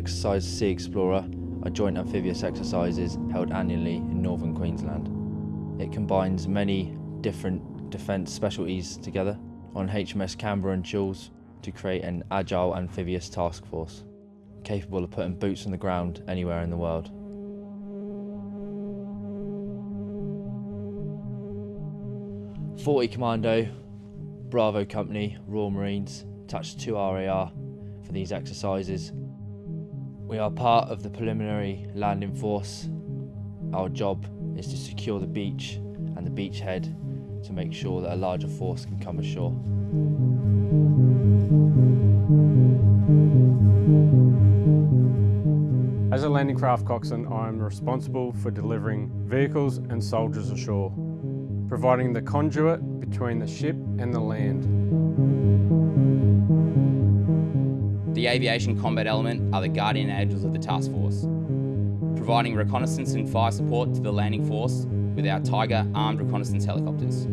Exercise Sea Explorer are joint amphibious exercises held annually in northern Queensland. It combines many different defence specialties together on HMAS Canberra and Choules to create an agile amphibious task force capable of putting boots on the ground anywhere in the world. Forty Commando, Bravo Company, Royal Marines attached to RAR for these exercises. We are part of the preliminary landing force. Our job is to secure the beach and the beachhead to make sure that a larger force can come ashore. As a landing craft coxswain, I am responsible for delivering vehicles and soldiers ashore, providing the conduit between the ship and the land. The aviation combat element are the guardian angels of the task force, providing reconnaissance and fire support to the landing force with our Tiger armed reconnaissance helicopters.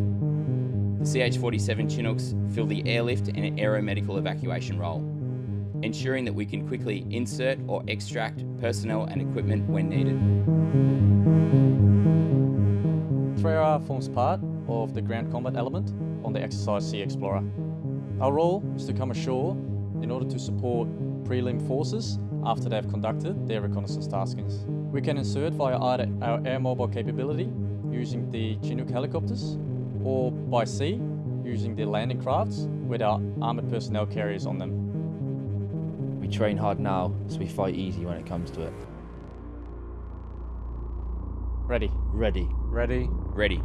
The CH-47 Chinooks fill the airlift and aeromedical evacuation role, ensuring that we can quickly insert or extract personnel and equipment when needed. 3R forms part of the ground combat element on the exercise Sea Explorer. Our role is to come ashore in order to support prelim forces after they've conducted their reconnaissance taskings. We can insert via either our air mobile capability using the Chinook helicopters or by sea using the landing crafts with our armoured personnel carriers on them. We train hard now, so we fight easy when it comes to it. Ready. Ready. Ready? Ready.